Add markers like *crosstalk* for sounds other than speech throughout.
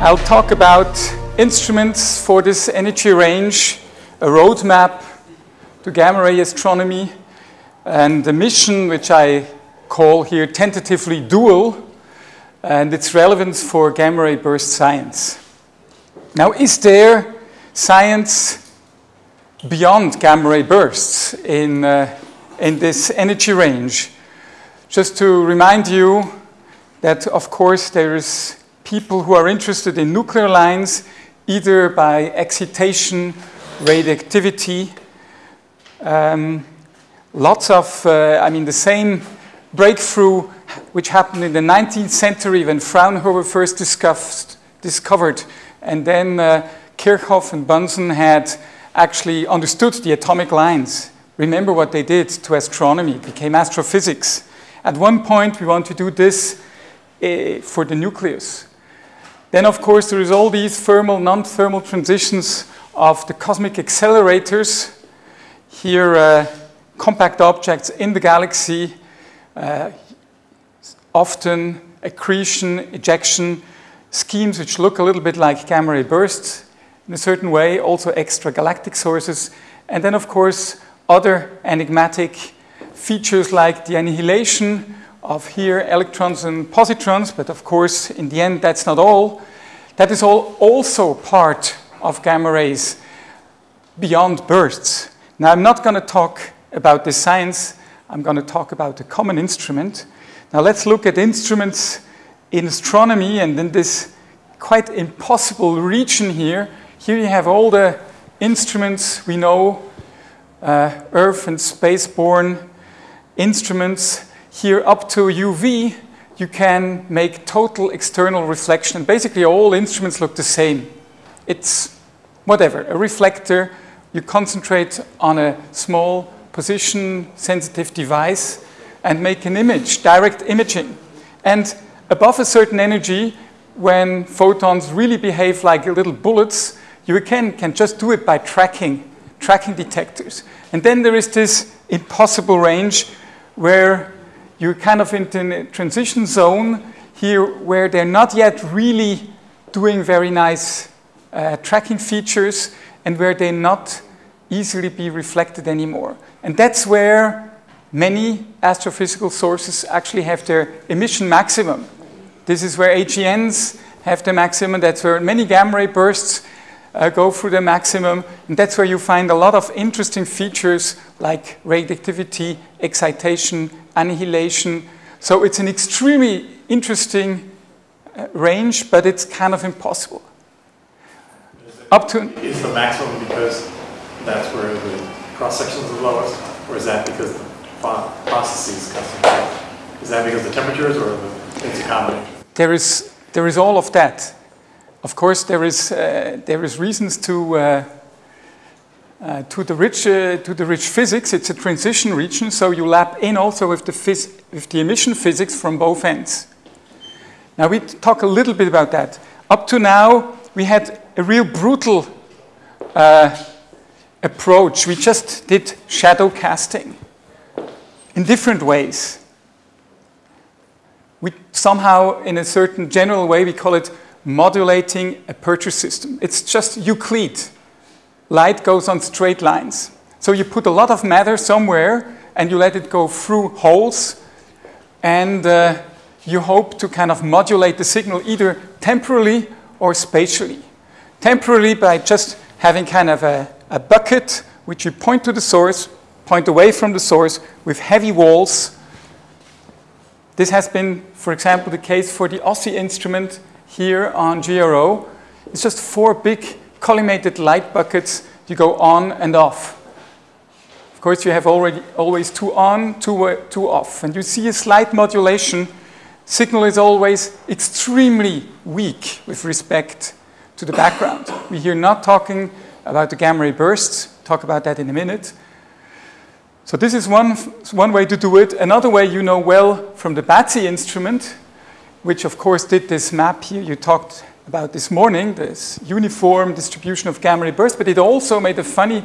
I'll talk about instruments for this energy range, a roadmap to gamma ray astronomy, and the mission which I call here tentatively dual, and its relevance for gamma ray burst science. Now, is there science beyond gamma ray bursts in, uh, in this energy range? Just to remind you that, of course, there is people who are interested in nuclear lines, either by excitation, radioactivity. Um, lots of, uh, I mean, the same breakthrough which happened in the 19th century when Fraunhofer first discovered, and then uh, Kirchhoff and Bunsen had actually understood the atomic lines. Remember what they did to astronomy, it became astrophysics. At one point, we want to do this uh, for the nucleus. Then, of course, there is all these thermal, non-thermal transitions of the cosmic accelerators. Here, uh, compact objects in the galaxy, uh, often accretion, ejection schemes which look a little bit like gamma ray bursts in a certain way, also extragalactic sources. And then, of course, other enigmatic features like the annihilation of here electrons and positrons, but of course, in the end, that's not all. That is all also part of gamma rays beyond bursts. Now, I'm not going to talk about the science. I'm going to talk about the common instrument. Now, let's look at instruments in astronomy and in this quite impossible region here. Here you have all the instruments we know, uh, Earth and spaceborne instruments here up to UV, you can make total external reflection. Basically, all instruments look the same. It's whatever, a reflector. You concentrate on a small position-sensitive device and make an image, direct imaging. And above a certain energy, when photons really behave like little bullets, you can, can just do it by tracking, tracking detectors. And then there is this impossible range where you're kind of in a transition zone here where they're not yet really doing very nice uh, tracking features and where they not easily be reflected anymore. And that's where many astrophysical sources actually have their emission maximum. This is where AGNs have the maximum. That's where many gamma ray bursts uh, go through the maximum. And that's where you find a lot of interesting features like radioactivity, excitation, annihilation. So it's an extremely interesting uh, range, but it's kind of impossible. Up to is the maximum because that's where the cross section is the lowest, or is that because the processes concentrate? Is that because the temperatures, or the, it's a combination? There is there is all of that. Of course, there is uh, there is reasons to. Uh, uh, to, the rich, uh, to the rich physics, it's a transition region, so you lap in also with the, with the emission physics from both ends. Now we talk a little bit about that. Up to now, we had a real brutal uh, approach. We just did shadow casting in different ways. We somehow, in a certain general way, we call it modulating a aperture system. It's just Euclid light goes on straight lines. So you put a lot of matter somewhere and you let it go through holes and uh, you hope to kind of modulate the signal either temporally or spatially. Temporally by just having kind of a, a bucket which you point to the source, point away from the source with heavy walls. This has been, for example, the case for the OSSE instrument here on GRO. It's just four big collimated light buckets, you go on and off. Of course, you have already always two on, two, uh, two off. And you see a slight modulation. Signal is always extremely weak with respect to the background. We're not talking about the gamma ray bursts, talk about that in a minute. So this is one, one way to do it. Another way you know well from the BATSE instrument, which of course did this map here you talked about this morning, this uniform distribution of gamma ray bursts, but it also made a funny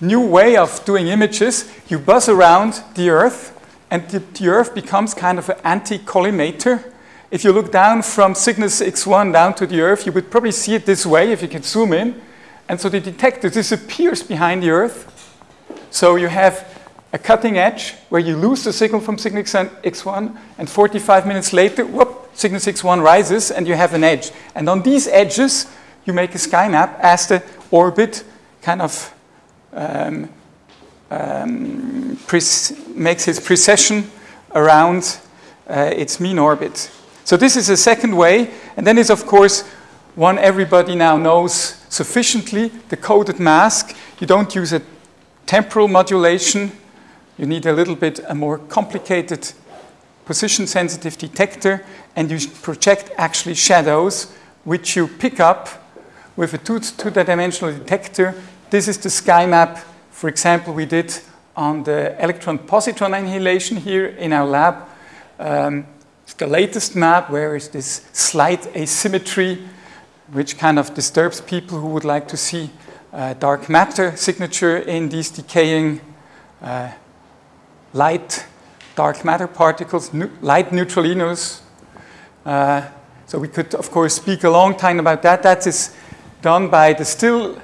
new way of doing images. You buzz around the Earth, and the, the Earth becomes kind of an anti-collimator. if you look down from Cygnus X1 down to the Earth, you would probably see it this way if you can zoom in. And so the detector disappears behind the Earth. So you have a cutting edge where you lose the signal from Cygnus X1, and 45 minutes later, whoop, Cygnus X1 rises, and you have an edge. And on these edges, you make a sky map as the orbit kind of um, um, makes its precession around uh, its mean orbit. So this is a second way, and then is of course one everybody now knows sufficiently, the coded mask. You don't use a temporal modulation, you need a little bit a more complicated position sensitive detector, and you project actually shadows, which you pick up with a two-dimensional detector. This is the sky map, for example, we did on the electron-positron annihilation here in our lab. Um, it's the latest map where is this slight asymmetry, which kind of disturbs people who would like to see uh, dark matter signature in these decaying uh, light dark matter particles, light neutralinos. Uh, so we could, of course, speak a long time about that. That is done by the still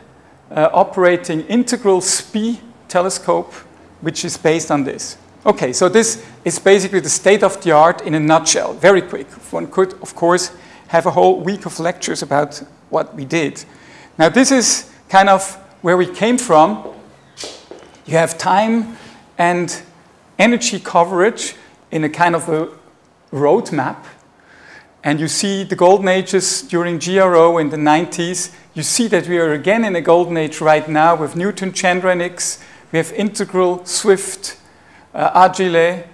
uh, operating integral SPI telescope, which is based on this. Okay, so this is basically the state of the art in a nutshell, very quick. One could, of course, have a whole week of lectures about what we did. Now, this is kind of where we came from. You have time and energy coverage in a kind of a roadmap. And you see the golden ages during GRO in the 90s. You see that we are again in a golden age right now with Newton, Chandranics. We have integral, Swift, uh, Agile,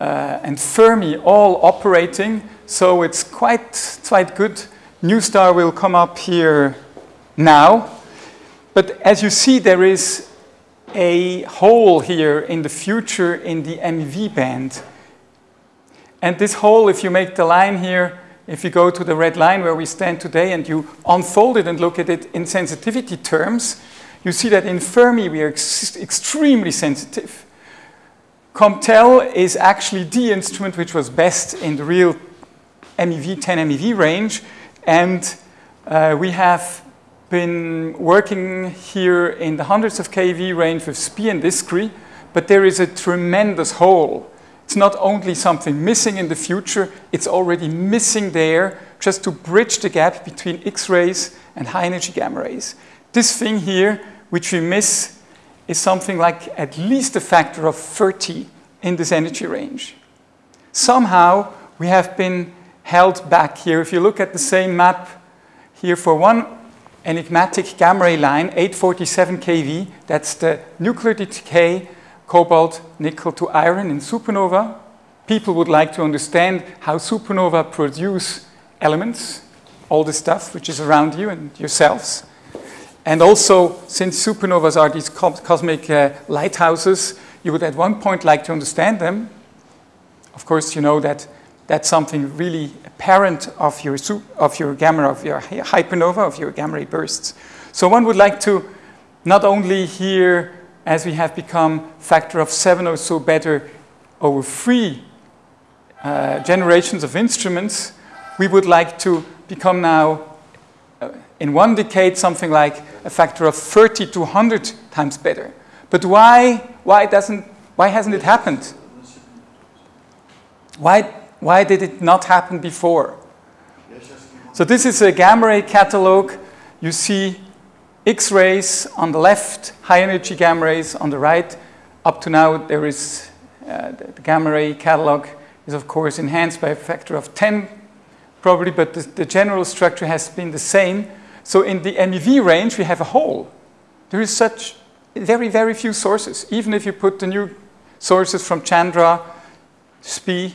uh, and Fermi all operating. So it's quite, quite good. NuSTAR will come up here now. But as you see, there is a hole here in the future in the MEV band. And this hole, if you make the line here, if you go to the red line where we stand today and you unfold it and look at it in sensitivity terms, you see that in Fermi we are ex extremely sensitive. COMPTEL is actually the instrument which was best in the real MEV, 10 MEV range, and uh, we have been working here in the hundreds of keV range with SPI and DISCRI, but there is a tremendous hole. It's not only something missing in the future, it's already missing there just to bridge the gap between X-rays and high-energy gamma rays. This thing here, which we miss, is something like at least a factor of 30 in this energy range. Somehow, we have been held back here. If you look at the same map here for one enigmatic gamma ray line, 847 keV. That's the nuclear decay cobalt, nickel to iron in supernova. People would like to understand how supernova produce elements, all the stuff which is around you and yourselves. And also, since supernovas are these cosmic uh, lighthouses, you would at one point like to understand them. Of course, you know that that's something really apparent of your, of your gamma, of your hypernova, of your gamma ray bursts. So one would like to not only hear, as we have become factor of seven or so better over three uh, generations of instruments, we would like to become now, uh, in one decade, something like a factor of 30 to 100 times better. But why, why, doesn't, why hasn't it happened? Why, why did it not happen before? So this is a gamma ray catalog. You see X-rays on the left, high energy gamma rays on the right. Up to now, there is uh, the gamma ray catalog is of course enhanced by a factor of 10 probably, but the, the general structure has been the same. So in the MEV range, we have a hole. There is such very, very few sources. Even if you put the new sources from Chandra, SPI,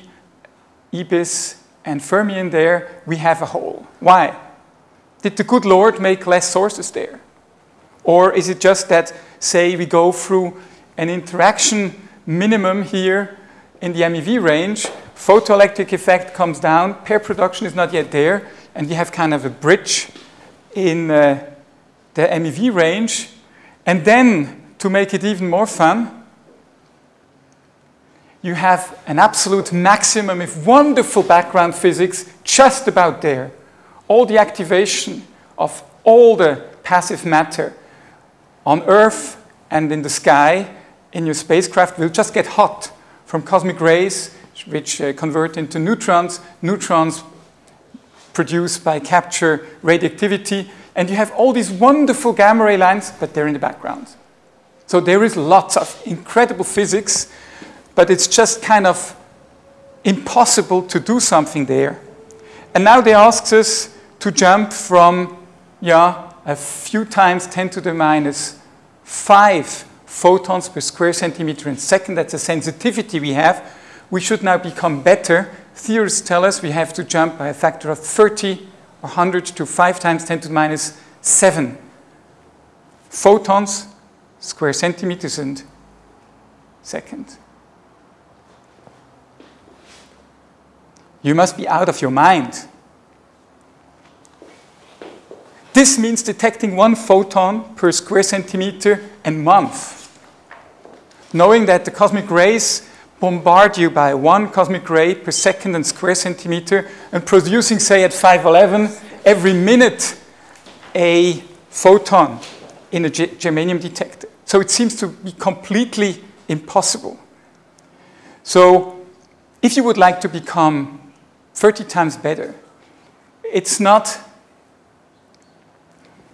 IBIS, and Fermi in there, we have a hole. Why? Did the good Lord make less sources there? Or is it just that, say, we go through an interaction minimum here in the MEV range, photoelectric effect comes down, pair production is not yet there, and you have kind of a bridge in uh, the MEV range. And then, to make it even more fun, you have an absolute maximum of wonderful background physics just about there. All the activation of all the passive matter on Earth and in the sky in your spacecraft will just get hot from cosmic rays, which uh, convert into neutrons, neutrons produced by capture radioactivity, and you have all these wonderful gamma ray lines, but they're in the background. So there is lots of incredible physics, but it's just kind of impossible to do something there. And now they ask us to jump from, yeah, a few times 10 to the minus 5 photons per square centimeter in second. That's the sensitivity we have. We should now become better. Theorists tell us we have to jump by a factor of 30 or 100 to 5 times 10 to the minus 7 photons, square centimeters, and second. You must be out of your mind. This means detecting one photon per square centimeter a month. Knowing that the cosmic rays bombard you by one cosmic ray per second and square centimeter and producing, say, at 511 every minute a photon in a germanium detector. So it seems to be completely impossible. So if you would like to become 30 times better, it's not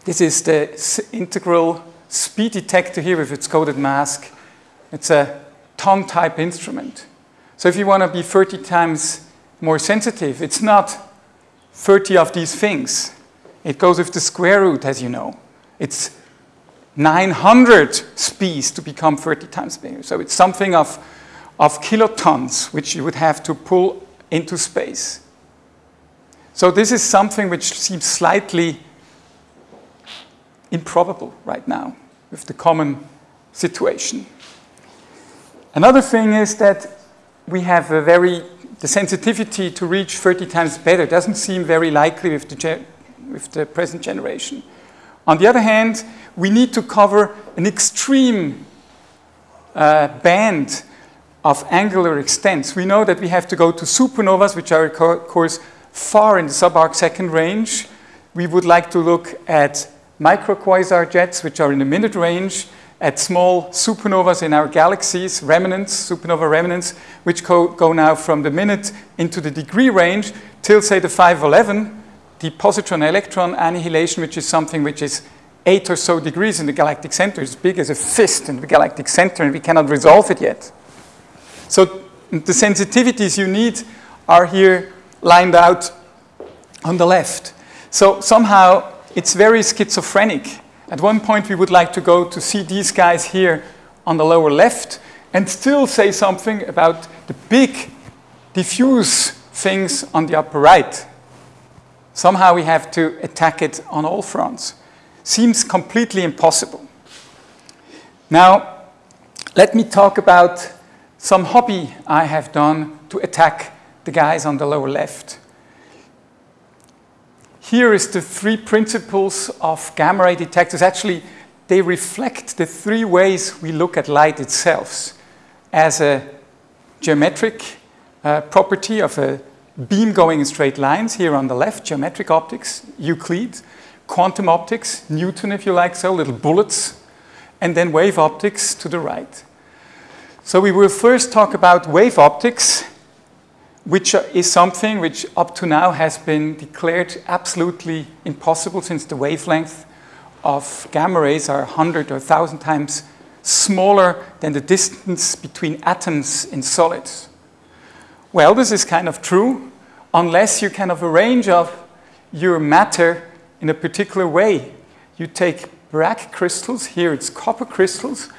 this is the integral speed detector here with its coded mask. It's a ton type instrument. So if you want to be 30 times more sensitive, it's not 30 of these things. It goes with the square root, as you know. It's 900 speeds to become 30 times bigger. So it's something of, of kilotons, which you would have to pull into space. So this is something which seems slightly improbable right now with the common situation. Another thing is that we have a very, the sensitivity to reach 30 times better doesn't seem very likely with the, with the present generation. On the other hand, we need to cover an extreme uh, band of angular extents. We know that we have to go to supernovas, which are, of course, far in the subarc second range. We would like to look at microquasar jets, which are in the minute range, at small supernovas in our galaxies, remnants, supernova remnants, which go, go now from the minute into the degree range till, say, the 511, the positron-electron annihilation, which is something which is eight or so degrees in the galactic center. as big as a fist in the galactic center, and we cannot resolve it yet. So the sensitivities you need are here lined out on the left. So somehow it's very schizophrenic. At one point, we would like to go to see these guys here on the lower left and still say something about the big diffuse things on the upper right. Somehow we have to attack it on all fronts. Seems completely impossible. Now, let me talk about some hobby I have done to attack the guys on the lower left. Here is the three principles of gamma ray detectors. Actually, they reflect the three ways we look at light itself as a geometric uh, property of a beam going in straight lines here on the left, geometric optics, Euclid, quantum optics, Newton if you like so, little bullets, and then wave optics to the right. So we will first talk about wave optics which is something which up to now has been declared absolutely impossible since the wavelength of gamma rays are 100 or 1,000 times smaller than the distance between atoms in solids. Well, this is kind of true unless you kind of arrange of your matter in a particular way. You take Bragg crystals, here it's copper crystals,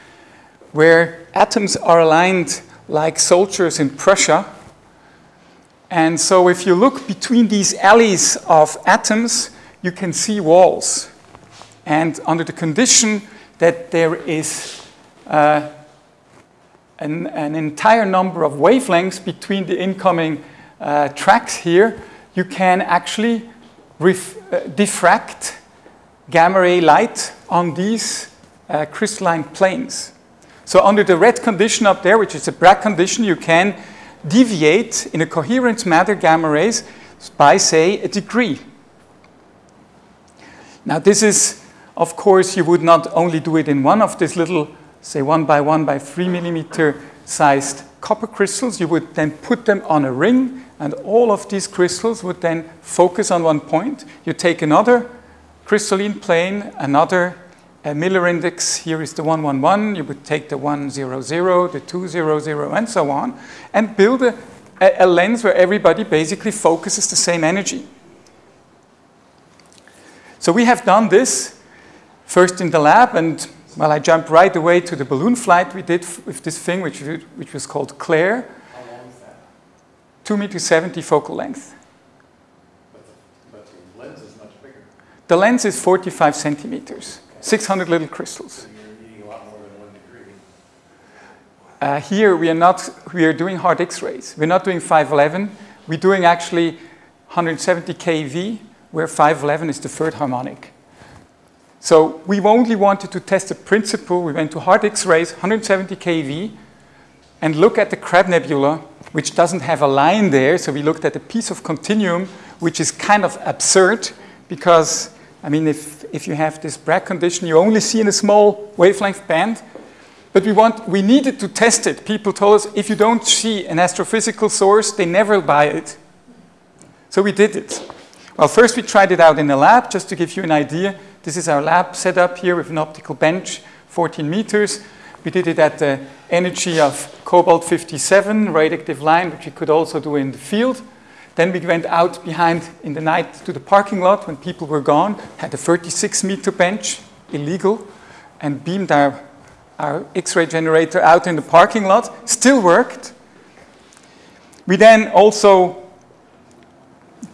where atoms are aligned like soldiers in Prussia, and so if you look between these alleys of atoms, you can see walls. And under the condition that there is uh, an, an, entire number of wavelengths between the incoming uh, tracks here, you can actually uh, diffract gamma ray light on these uh, crystalline planes. So under the red condition up there, which is a Bragg condition, you can deviate in a coherent matter gamma rays by, say, a degree. Now this is, of course, you would not only do it in one of these little, say, one by one by three millimeter sized copper crystals, you would then put them on a ring, and all of these crystals would then focus on one point. You take another crystalline plane, another uh, Miller index, here is the 111, you would take the 100, the 200, and so on, and build a, a lens where everybody basically focuses the same energy. So we have done this first in the lab, and well, I jumped right away to the balloon flight we did with this thing, which, which was called Claire. How long is that? 2 meter 70 focal length. But the, but the lens is much bigger. The lens is 45 centimeters, 600 little crystals. Uh, here we are not, we are doing hard X-rays. We're not doing 511. We're doing actually 170 keV, where 511 is the third harmonic. So we only wanted to test the principle. We went to hard X-rays, 170 keV, and look at the Crab Nebula, which doesn't have a line there. So we looked at a piece of continuum, which is kind of absurd because, I mean, if, if you have this Bragg condition, you only see in a small wavelength band. But we, want, we needed to test it. People told us if you don't see an astrophysical source, they never buy it. So we did it. Well, first we tried it out in the lab, just to give you an idea. This is our lab setup here with an optical bench, 14 meters. We did it at the energy of cobalt 57 radioactive line, which we could also do in the field. Then we went out behind in the night to the parking lot when people were gone, had a 36 meter bench, illegal, and beamed our, our X-ray generator out in the parking lot. Still worked. We then also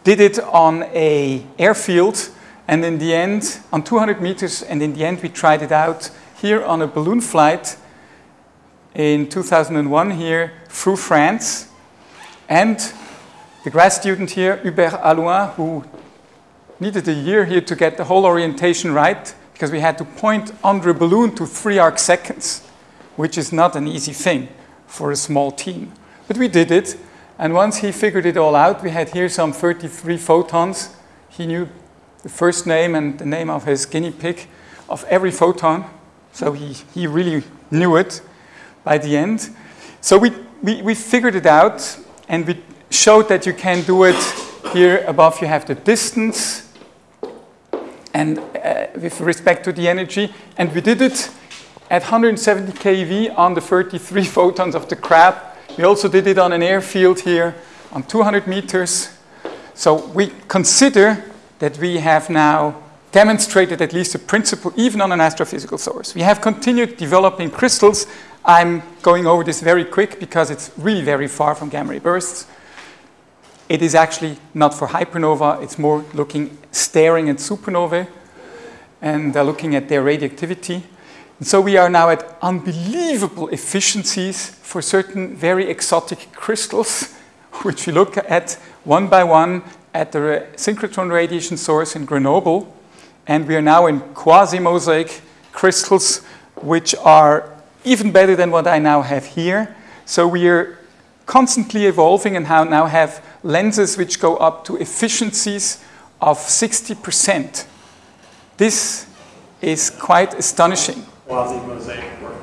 did it on a airfield and in the end, on 200 meters, and in the end we tried it out here on a balloon flight in 2001 here through France. And the grad student here, Hubert Halloin, who needed a year here to get the whole orientation right, because we had to point under a balloon to three arc seconds, which is not an easy thing for a small team. But we did it, and once he figured it all out, we had here some 33 photons. He knew the first name and the name of his guinea pig of every photon. So he, he really knew it by the end. So we, we, we figured it out and we showed that you can do it here above you have the distance and uh, with respect to the energy and we did it at 170 keV on the 33 *laughs* photons of the crab. We also did it on an airfield here on 200 meters. So we consider that we have now demonstrated at least a principle even on an astrophysical source. We have continued developing crystals. I'm going over this very quick because it's really very far from gamma ray bursts. It is actually not for hypernova, it's more looking, staring at supernovae and uh, looking at their radioactivity. And so we are now at unbelievable efficiencies for certain very exotic crystals, *laughs* which we look at one by one at the synchrotron radiation source in Grenoble, and we are now in quasi-mosaic crystals, which are even better than what I now have here. So we are constantly evolving and now have lenses which go up to efficiencies of 60%. This is quite astonishing. Quasi-mosaic work.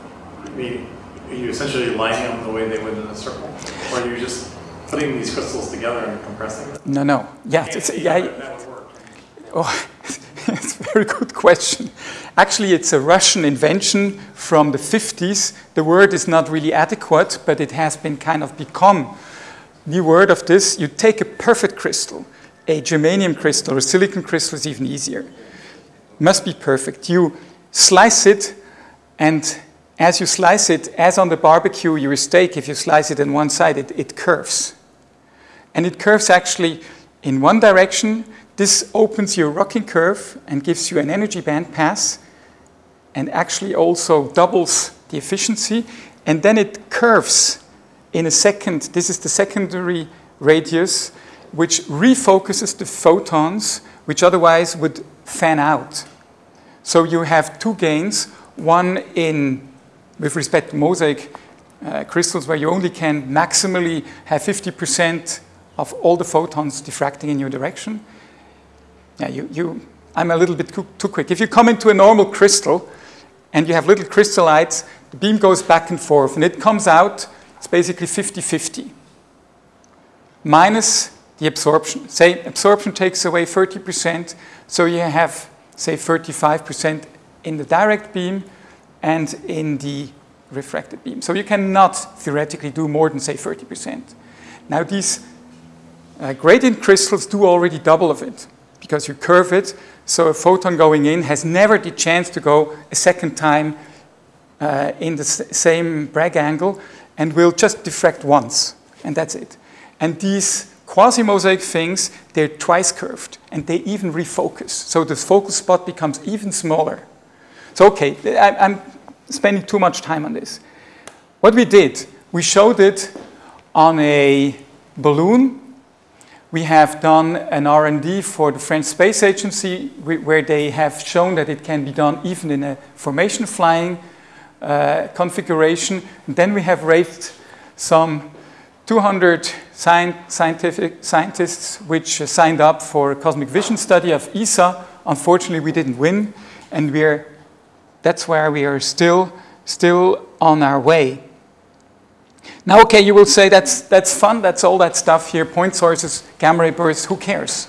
I mean, are you essentially lining them the way they would in a circle? Or are you just putting these crystals together and compressing them? No, no. Yeah, it's, yeah, that would work. Oh, *laughs* it's a very good question. Actually, it's a Russian invention from the 50s. The word is not really adequate, but it has been kind of become the word of this. You take a perfect crystal, a germanium crystal or silicon crystal is even easier. Must be perfect. You slice it, and as you slice it, as on the barbecue, your steak, if you slice it on one side, it, it curves. And it curves actually in one direction. This opens your rocking curve and gives you an energy band pass and actually also doubles the efficiency. And then it curves in a second. This is the secondary radius, which refocuses the photons, which otherwise would fan out. So you have two gains, one in with respect to mosaic uh, crystals where you only can maximally have 50% of all the photons diffracting in your direction. Yeah, you, you, I'm a little bit too quick. If you come into a normal crystal and you have little crystallites, the beam goes back and forth and it comes out, it's basically 50-50 minus the absorption. Say absorption takes away 30%, so you have, say, 35% in the direct beam and in the refracted beam. So you cannot theoretically do more than, say, 30%. Now these uh, gradient crystals do already double of it because you curve it, so a photon going in has never the chance to go a second time uh, in the same Bragg angle and will just diffract once, and that's it. And these quasi-mosaic things, they're twice curved, and they even refocus. So the focal spot becomes even smaller. So okay, I, I'm spending too much time on this. What we did, we showed it on a balloon. We have done an R&D for the French Space Agency where they have shown that it can be done even in a formation flying uh, configuration. And then we have raised some 200 scientific scientists which signed up for a cosmic vision study of ESA. Unfortunately, we didn't win, and we're, that's where we are still, still on our way. Now, okay, you will say that's, that's fun, that's all that stuff here, point sources, gamma ray bursts, who cares?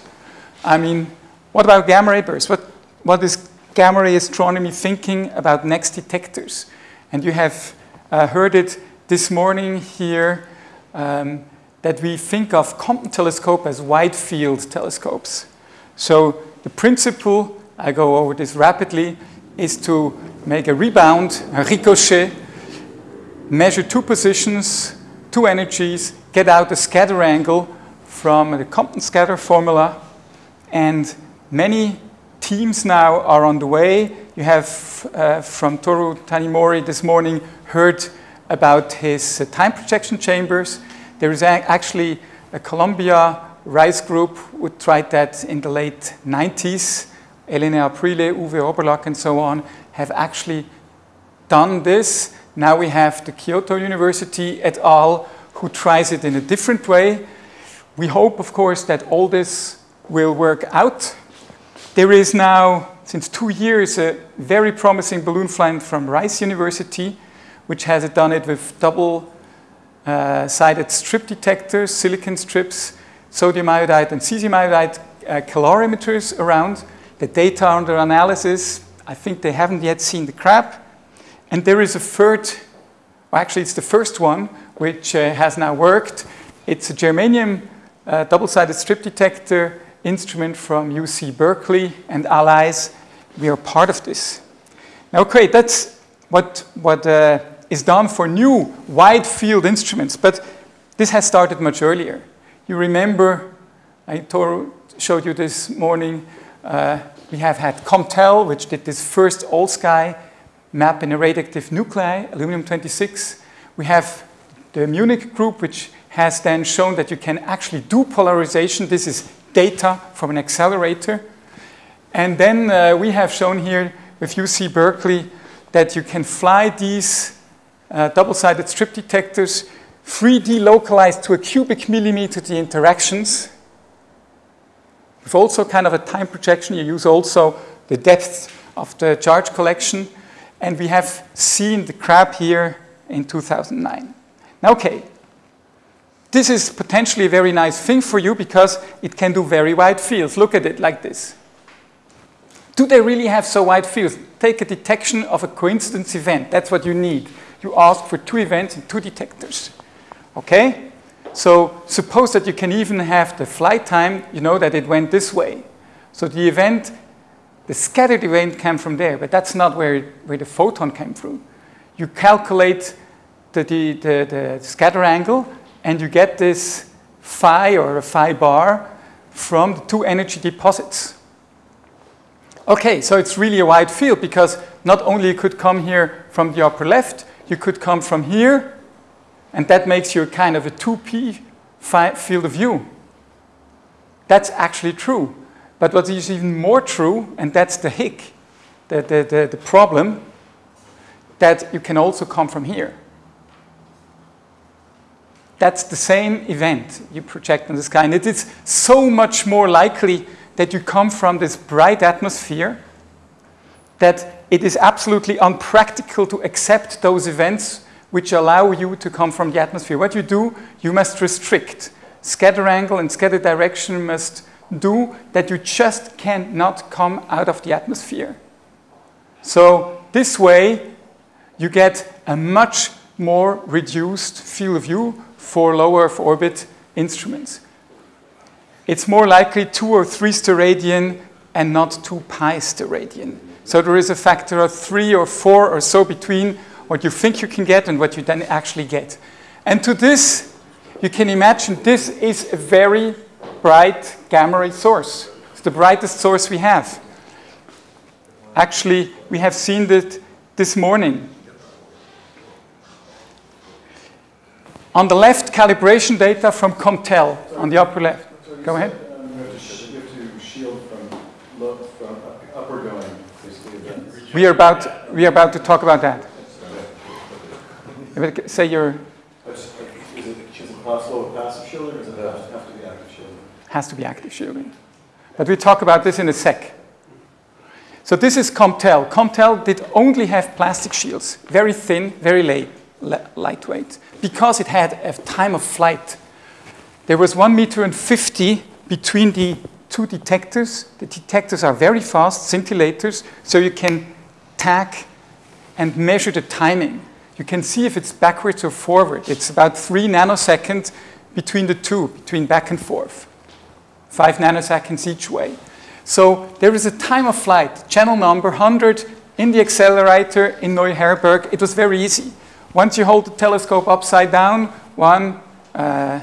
I mean, what about gamma ray bursts? What, what is gamma ray astronomy thinking about next detectors? And you have uh, heard it this morning here um, that we think of Compton telescope as wide field telescopes. So the principle, I go over this rapidly, is to make a rebound, a ricochet, measure two positions, two energies, get out a scatter angle from the Compton scatter formula, and many teams now are on the way. You have uh, from Toru Tanimori this morning heard about his uh, time projection chambers. There is actually a Columbia Rice group who tried that in the late 90s. Elena Aprile, Uwe Oberlack, and so on have actually done this. Now we have the Kyoto University et al. who tries it in a different way. We hope, of course, that all this will work out. There is now, since two years, a very promising balloon flight from Rice University which has done it with double uh, strip detectors, silicon strips, sodium iodide and cesium iodide uh, calorimeters around. The data are under analysis, I think they haven't yet seen the crab. And there is a third, well, actually it's the first one, which uh, has now worked. It's a germanium uh, double-sided strip detector instrument from UC Berkeley and allies. We are part of this. Now, great, that's what, what uh, is done for new wide field instruments, but this has started much earlier. You remember, I showed you this morning, uh, we have had COMPTEL, which did this first all-sky map in a radioactive nuclei, aluminum-26. We have the Munich group, which has then shown that you can actually do polarization. This is data from an accelerator. And then uh, we have shown here with UC Berkeley that you can fly these uh, double-sided strip detectors, 3D localized to a cubic millimeter the interactions. With also kind of a time projection, you use also the depth of the charge collection. And we have seen the crab here in 2009. Now, okay, this is potentially a very nice thing for you because it can do very wide fields. Look at it like this. Do they really have so wide fields? Take a detection of a coincidence event. That's what you need you ask for two events and two detectors. Okay? So suppose that you can even have the flight time, you know that it went this way. So the event, the scattered event came from there, but that's not where, where the photon came through. You calculate the, the, the, the scatter angle, and you get this phi or a phi bar from the two energy deposits. Okay, so it's really a wide field because not only you could come here from the upper left, you could come from here, and that makes you kind of a 2p field of view. That's actually true. But what is even more true, and that's the hic, the, the, the, the problem, that you can also come from here. That's the same event you project in the sky. And it is so much more likely that you come from this bright atmosphere that it is absolutely unpractical to accept those events which allow you to come from the atmosphere. What you do, you must restrict. Scatter angle and scatter direction must do that you just cannot come out of the atmosphere. So this way, you get a much more reduced field of view for lower Earth orbit instruments. It's more likely 2 or 3 steradian and not 2 pi steradian. So there is a factor of 3 or 4 or so between what you think you can get and what you then actually get. And to this, you can imagine this is a very bright gamma ray source. It's the brightest source we have. Actually, we have seen that this morning. On the left, calibration data from COMPTEL on the upper left. Go ahead. We are about we are about to talk about that. Say your. Is it, is it possible with passive shielding, or does it have have to be active shielding? Has to be active shielding. But we talk about this in a sec. So this is COMPTEL. COMPTEL did only have plastic shields, very thin, very light, lightweight, because it had a time of flight. There was one meter and 50 between the two detectors. The detectors are very fast, scintillators, so you can tag and measure the timing. You can see if it's backwards or forward. It's about three nanoseconds between the two, between back and forth. Five nanoseconds each way. So there is a time of flight, channel number 100 in the accelerator in Neu-Herberg. It was very easy. Once you hold the telescope upside down, one, uh,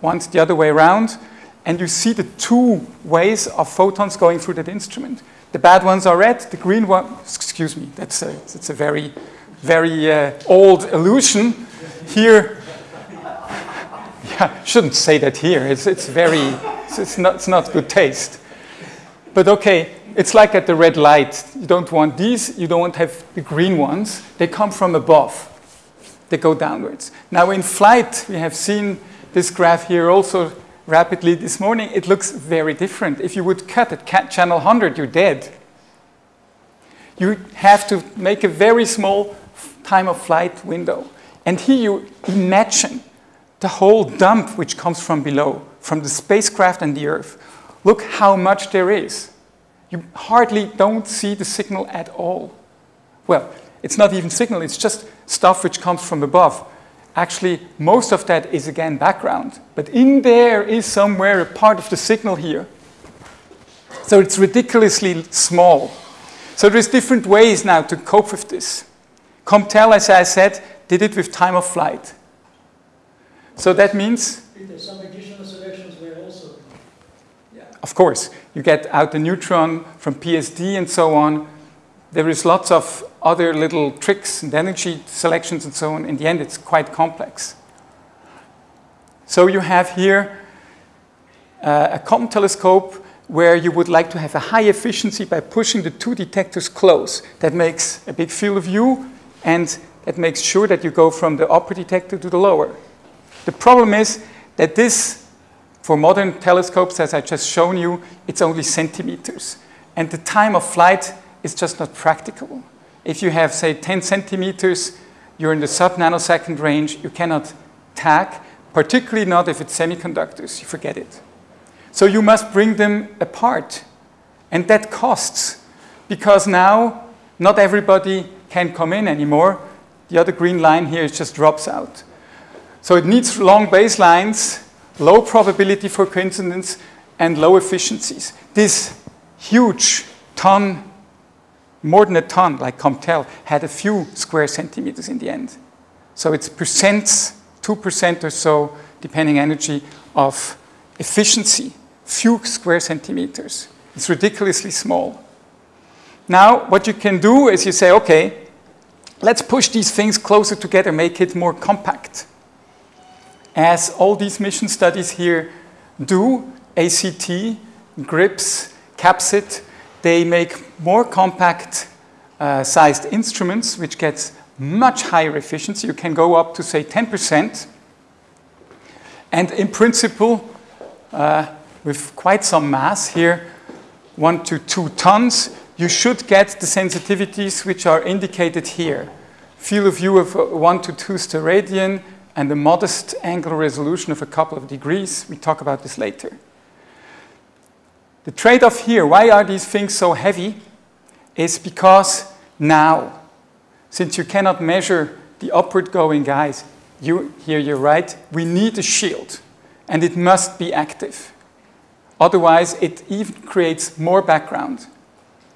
once the other way around, and you see the two ways of photons going through that instrument. The bad ones are red, the green one, excuse me, that's a, that's a very, very uh, old illusion. Here, *laughs* yeah, shouldn't say that here, it's, it's very, it's, it's, not, it's not good taste. But okay, it's like at the red light. You don't want these, you don't want have the green ones. They come from above. They go downwards. Now in flight, we have seen this graph here also rapidly this morning. It looks very different. If you would cut at channel 100, you're dead. You have to make a very small time of flight window. And here you imagine the whole dump which comes from below, from the spacecraft and the Earth. Look how much there is. You hardly don't see the signal at all. Well, it's not even signal, it's just stuff which comes from above. Actually, most of that is again background, but in there is somewhere a part of the signal here. So it's ridiculously small. So there's different ways now to cope with this. COMPTEL, as I said, did it with time of flight. So that means some additional selections were also. Yeah. Of course, you get out the neutron from PSD and so on. There is lots of other little tricks and energy selections and so on. In the end, it's quite complex. So you have here uh, a COM telescope where you would like to have a high efficiency by pushing the two detectors close. That makes a big field of view, and that makes sure that you go from the upper detector to the lower. The problem is that this, for modern telescopes, as I just shown you, it's only centimeters. And the time of flight is just not practical. If you have, say, 10 centimeters, you're in the sub-nanosecond range, you cannot tag, particularly not if it's semiconductors, you forget it. So you must bring them apart. And that costs, because now not everybody can come in anymore. The other green line here just drops out. So it needs long baselines, low probability for coincidence, and low efficiencies. This huge ton, more than a ton, like COMPTEL, had a few square centimeters in the end. So it's percents, 2% or so, depending energy, of efficiency, few square centimeters. It's ridiculously small. Now, what you can do is you say, okay, let's push these things closer together, make it more compact as all these mission studies here do, ACT, GRIPS, CAPSIT, they make more compact uh, sized instruments, which gets much higher efficiency. You can go up to, say, 10%. And in principle, uh, with quite some mass here, one to two tons, you should get the sensitivities which are indicated here. Field of view of one to two steradian and a modest angular resolution of a couple of degrees. We talk about this later. The trade-off here, why are these things so heavy, is because now, since you cannot measure the upward going guys, you, here you're right, we need a shield, and it must be active. Otherwise, it even creates more background.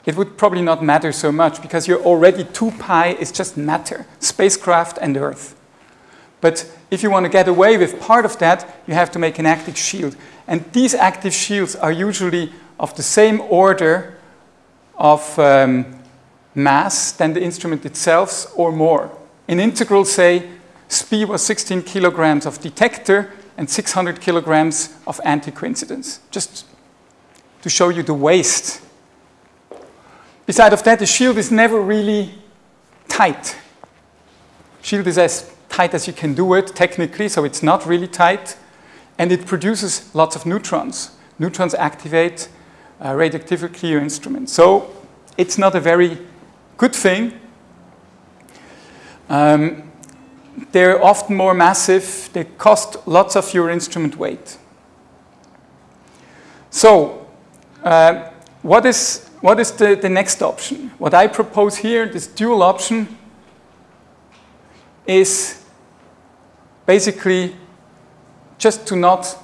It would probably not matter so much because you're already 2 pi is just matter, spacecraft and Earth. But if you want to get away with part of that, you have to make an active shield. And these active shields are usually of the same order of um, mass than the instrument itself or more. In integral, say, SPI was 16 kilograms of detector and 600 kilograms of anti-coincidence, just to show you the waste. Beside of that, the shield is never really tight. Shield is as tight as you can do it technically, so it's not really tight, and it produces lots of neutrons. Neutrons activate uh, radioactively clear instruments. So it's not a very good thing. Um, they're often more massive. They cost lots of your instrument weight. So uh, what is, what is the, the next option? What I propose here, this dual option, is basically just to not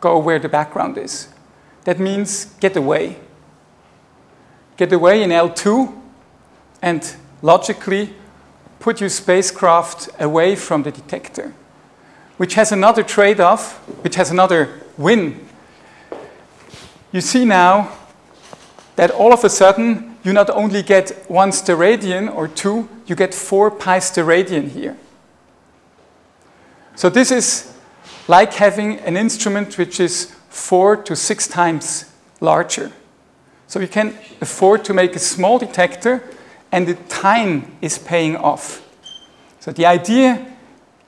go where the background is. That means get away. Get away in L2 and logically put your spacecraft away from the detector, which has another trade-off, which has another win. You see now that all of a sudden you not only get one steradian or two, you get four pi steradian here. So this is like having an instrument which is four to six times larger. So you can afford to make a small detector and the time is paying off. So the idea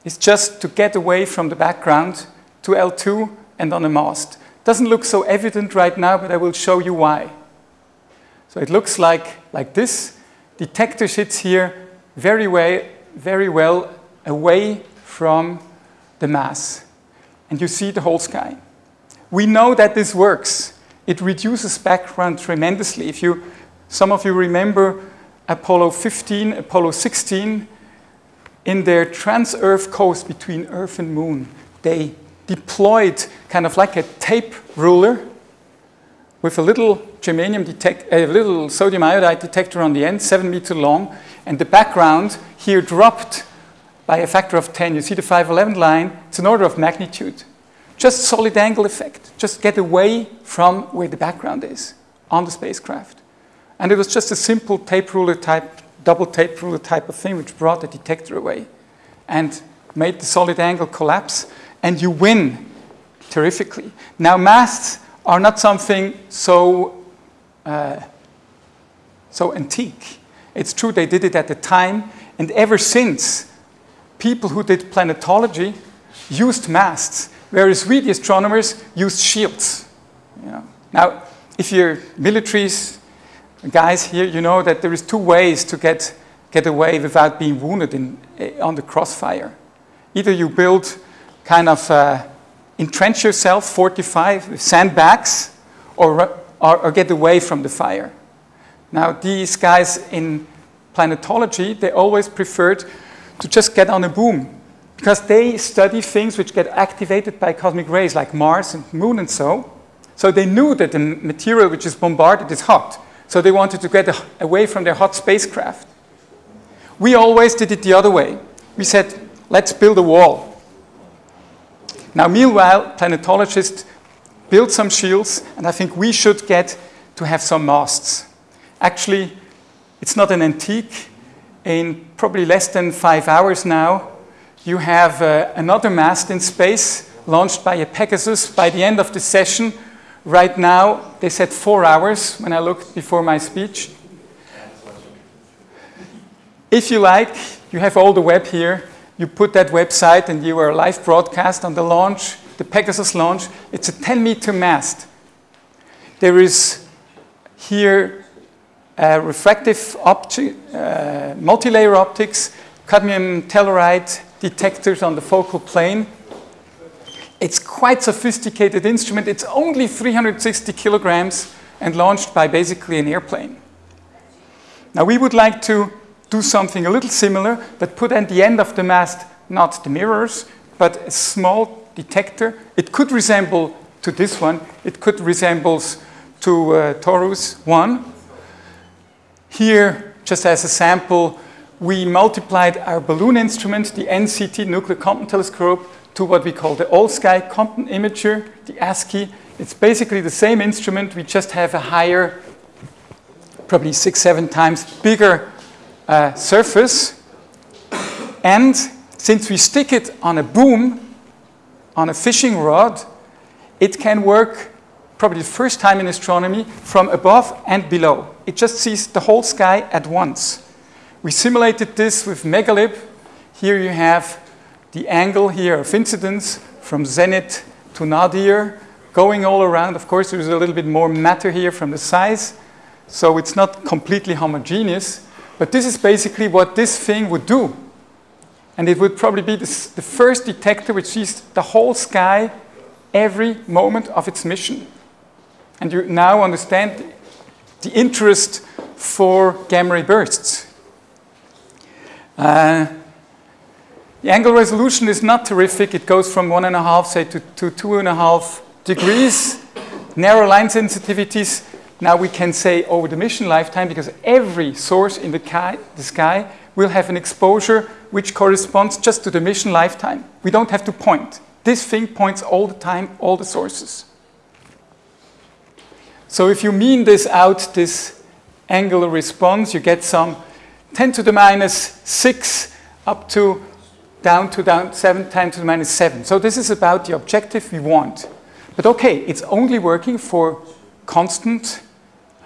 is just to get away from the background to L2 and on a mast. Doesn't look so evident right now, but I will show you why. So it looks like, like this. Detector sits here very, way, very well away from the mass. And you see the whole sky. We know that this works. It reduces background tremendously. If you, some of you remember Apollo 15, Apollo 16, in their trans-Earth coast between Earth and Moon, they deployed kind of like a tape ruler with a little germanium detect, a little sodium iodide detector on the end, seven meter long, and the background here dropped by a factor of 10. You see the 511 line, it's an order of magnitude. Just solid angle effect. Just get away from where the background is on the spacecraft. And it was just a simple tape ruler type, double tape ruler type of thing which brought the detector away and made the solid angle collapse. And you win terrifically. Now, masts are not something so, uh, so antique. It's true they did it at the time, and ever since, people who did planetology used masts whereas we, the astronomers, used shields. You know. Now, if you're militaries, guys here, you know that there is two ways to get, get away without being wounded in, eh, on the crossfire. Either you build kind of uh, entrench yourself, fortify with sandbags, or, or, or get away from the fire. Now, these guys in planetology, they always preferred to just get on a boom because they study things which get activated by cosmic rays like Mars and Moon and so. So they knew that the material which is bombarded is hot. So they wanted to get away from their hot spacecraft. We always did it the other way. We said, let's build a wall. Now, meanwhile, planetologists built some shields, and I think we should get to have some masts. Actually, it's not an antique. In probably less than five hours now, you have uh, another mast in space launched by a Pegasus by the end of the session. Right now, they said four hours when I looked before my speech. If you like, You have all the web here. You put that website and you are live broadcast on the launch, the Pegasus launch. It's a 10 meter mast. There is here a refractive opti uh, multi-layer optics, cadmium telluride detectors on the focal plane. It's quite sophisticated instrument. It's only 360 kilograms and launched by basically an airplane. Now we would like to do something a little similar, but put at the end of the mast not the mirrors, but a small detector. It could resemble to this one. It could resemble to uh, Taurus 1. Here, just as a sample, we multiplied our balloon instrument, the NCT Nuclear Compton Telescope, to what we call the all-sky Compton imager, the ASCII. It's basically the same instrument, we just have a higher, probably six, seven times bigger uh, surface. And since we stick it on a boom, on a fishing rod, it can work probably the first time in astronomy from above and below. It just sees the whole sky at once. We simulated this with Megalib. Here you have the angle here of incidence from zenith to nadir going all around. Of course, there's a little bit more matter here from the size, so it's not completely homogeneous. But this is basically what this thing would do. And it would probably be the, the first detector which sees the whole sky every moment of its mission. And you now understand the interest for gamma ray bursts. Uh, the angle resolution is not terrific. It goes from one and a half, say, to, to two and a half degrees. Narrow line sensitivities, now we can say over the mission lifetime, because every source in the, the sky will have an exposure which corresponds just to the mission lifetime. We don't have to point. This thing points all the time, all the sources. So if you mean this out, this angular response, you get some 10 to the minus 6 up to down to down 7 10 to the minus 7. So this is about the objective we want. But okay, it's only working for constant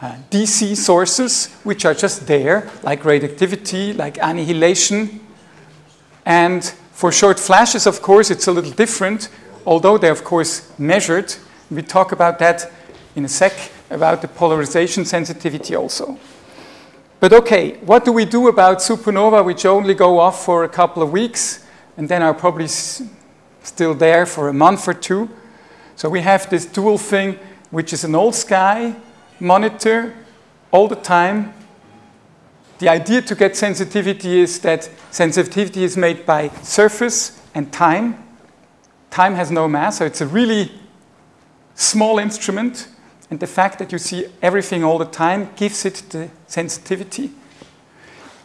uh, DC sources, which are just there, like radioactivity, like annihilation. And for short flashes, of course, it's a little different, although they're, of course, measured. We talk about that in a sec, about the polarization sensitivity also. But okay, what do we do about supernova which only go off for a couple of weeks and then are probably still there for a month or two? So we have this dual thing, which is an all sky monitor all the time. The idea to get sensitivity is that sensitivity is made by surface and time. Time has no mass, so it's a really small instrument and the fact that you see everything all the time gives it the sensitivity.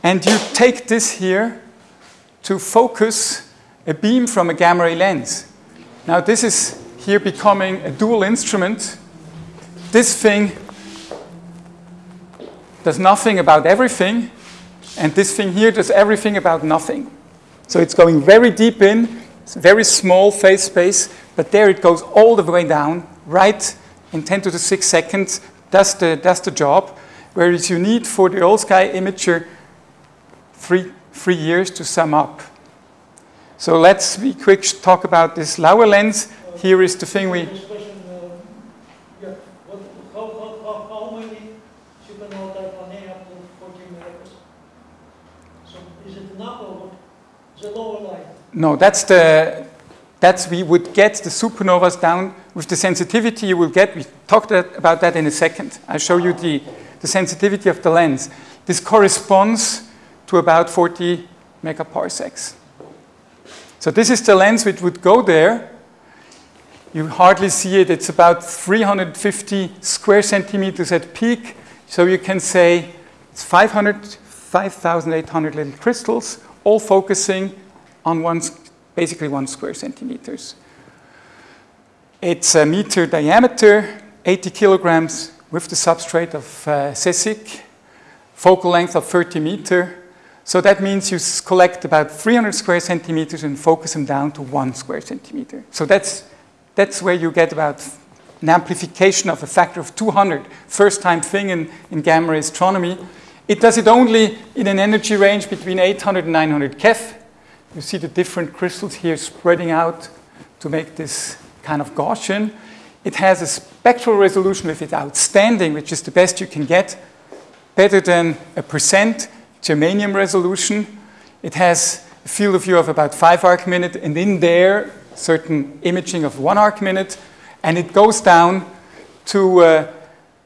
And you take this here to focus a beam from a gamma ray lens. Now this is here becoming a dual instrument. This thing does nothing about everything, and this thing here does everything about nothing. So it's going very deep in, very small phase space, but there it goes all the way down, right in 10 to the 6 seconds, that's the, that's the job. Whereas you need for the all sky imager three, three years to sum up. So let's be quick talk about this Laue lens. Here is the thing we. Question, uh, yeah, what, how, how, how, many supernova type are named up to 14 megaparsec? So is it enough or what? The lower line? No, that's the that's we would get the supernovas down with the sensitivity you will get. We talked about that in a second. I'll show you the, the sensitivity of the lens. This corresponds to about 40 megaparsecs. So this is the lens which would go there. You hardly see it. It's about 350 square centimeters at peak. So you can say it's 500, 5,800 little crystals, all focusing on one basically one square centimeters. It's a meter diameter, 80 kilograms with the substrate of uh, cesic, focal length of 30 meter. So that means you collect about 300 square centimeters and focus them down to one square centimeter. So that's, that's where you get about an amplification of a factor of 200, first time thing in, in gamma ray astronomy. It does it only in an energy range between 800 and 900 keV. You see the different crystals here spreading out to make this kind of Gaussian. It has a spectral resolution with it outstanding, which is the best you can get, better than a percent germanium resolution. It has a field of view of about 5 arc minute, and in there, certain imaging of 1 arc minute, and it goes down to a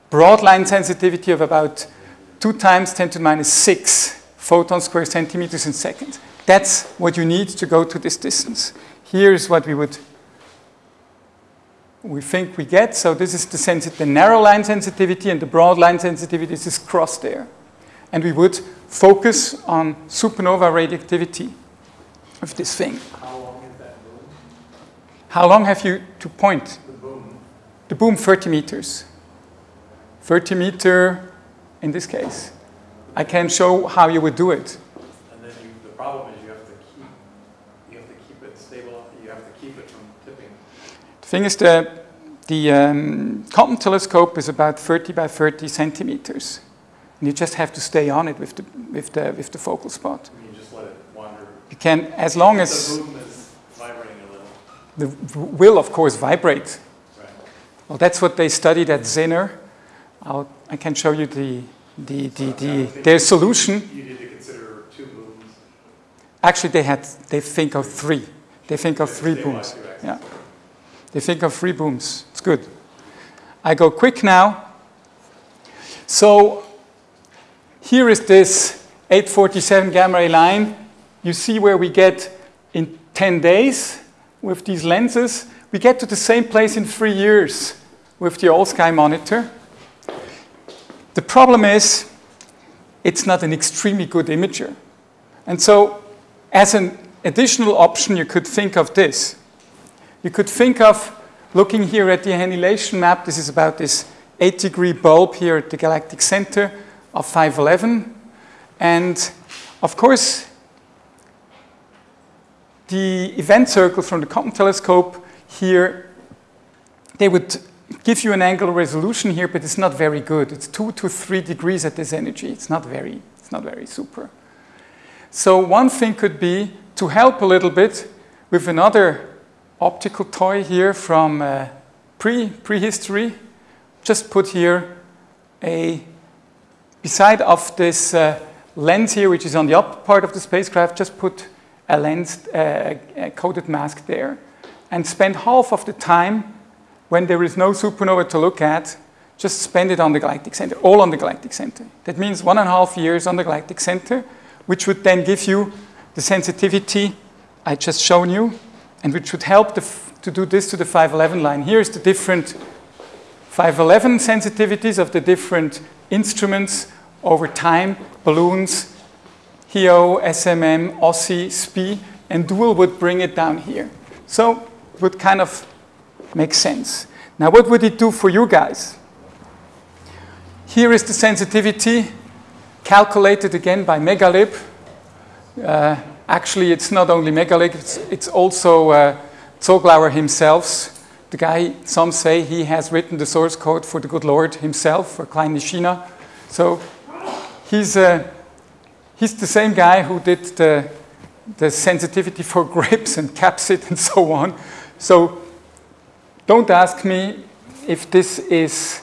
broad line sensitivity of about 2 times 10 to the minus 6 photon square centimeters in second. That's what you need to go to this distance. Here's what we would we think we get. So this is the, the narrow line sensitivity and the broad line sensitivity is this cross there. And we would focus on supernova radioactivity of this thing. How long is that boom? How long have you to point? The boom, The boom 30 meters. 30 meter in this case. I can show how you would do it. and then you, the problem is you have to keep, you have to keep it stable, you have to keep it from tipping. The thing is that the um, Compton telescope is about 30 by 30 centimeters. And you just have to stay on it with the, with the, with the focal spot. You just let it wander. You can, as long as... The as is vibrating a little, the will, of course, vibrate. right? Well, that's what they studied at Zener. I'll, I can show you the, the, the, the, their solution. You need to consider two booms. Actually, they had, they think of three. They think of three booms. Yeah. They think of three booms. It's good. I go quick now. So here is this 847 gamma ray line. You see where we get in 10 days with these lenses. We get to the same place in three years with the all sky monitor. The problem is it's not an extremely good imager. And so as an additional option, you could think of this. You could think of looking here at the annihilation map. This is about this 8 degree bulb here at the galactic center of 511. And of course, the event circle from the Compton telescope here, they would give you an angular resolution here, but it's not very good. It's 2 to 3 degrees at this energy. It's not very, it's not very super. So one thing could be to help a little bit with another optical toy here from uh, pre prehistory. Just put here a beside of this uh, lens here, which is on the upper part of the spacecraft. Just put a lens uh, a coded mask there, and spend half of the time when there is no supernova to look at. Just spend it on the galactic center, all on the galactic center. That means one and a half years on the galactic center, which would then give you the sensitivity I just shown you, and which would help to do this to the 511 line. Here's the different 511 sensitivities of the different instruments over time, balloons, HEO, SMM, OSSE, SPI, and dual would bring it down here. So it would kind of make sense. Now what would it do for you guys? Here is the sensitivity calculated again by Megalib. Uh, actually, it's not only Megalib, it's, it's also uh, Zoglauer himself. The guy, some say he has written the source code for the good Lord himself, for Klein Nishina. So he's, uh, he's the same guy who did the, the sensitivity for *laughs* grapes and capsid and so on. So don't ask me if this is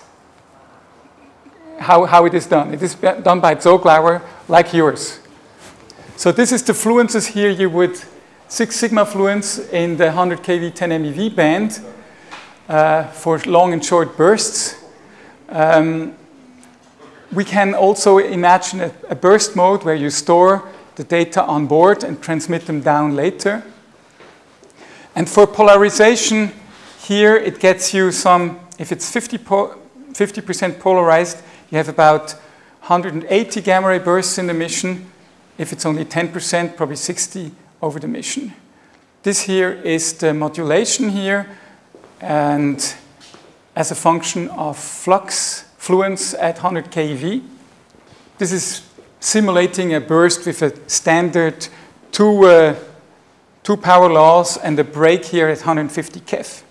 how, how it is done. It is done by Zoglauer, like yours. So this is the fluences here. You would six sigma fluence in the 100 keV 10 MeV band uh, for long and short bursts. Um, we can also imagine a, a burst mode where you store the data on board and transmit them down later. And for polarization, here it gets you some, if it's 50 po- 50% polarized, you have about 180 gamma ray bursts in the mission. If it's only 10%, probably 60 over the mission. This here is the modulation here, and as a function of flux fluence at 100 keV. This is simulating a burst with a standard two, uh, two power laws and a break here at 150 keV.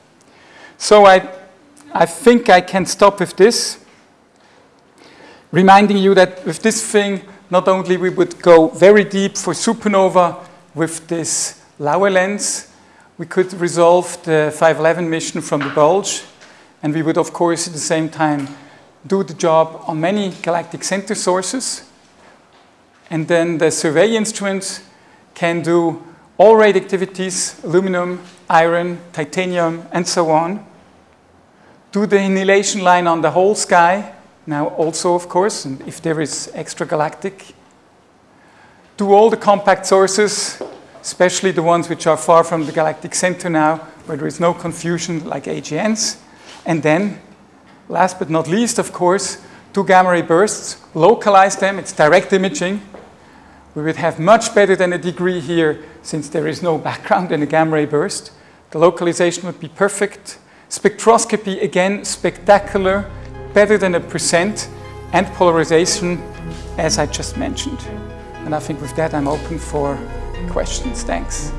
So I, I think I can stop with this. reminding you that with this thing, not only we would go very deep for supernova with this Laue lens, we could resolve the 511 mission from the bulge, and we would, of course, at the same time do the job on many galactic center sources. And then the survey instruments can do all radioactivities, aluminum, iron, titanium, and so on. Do the annihilation line on the whole sky, now also, of course, and if there is extragalactic. Do all the compact sources, especially the ones which are far from the galactic center now, where there is no confusion like AGNs. And then, last but not least, of course, two gamma ray bursts, localize them, it's direct imaging. We would have much better than a degree here since there is no background in a gamma ray burst. The localization would be perfect. Spectroscopy, again, spectacular, better than a percent, and polarization, as I just mentioned. And I think with that, I'm open for questions. Thanks.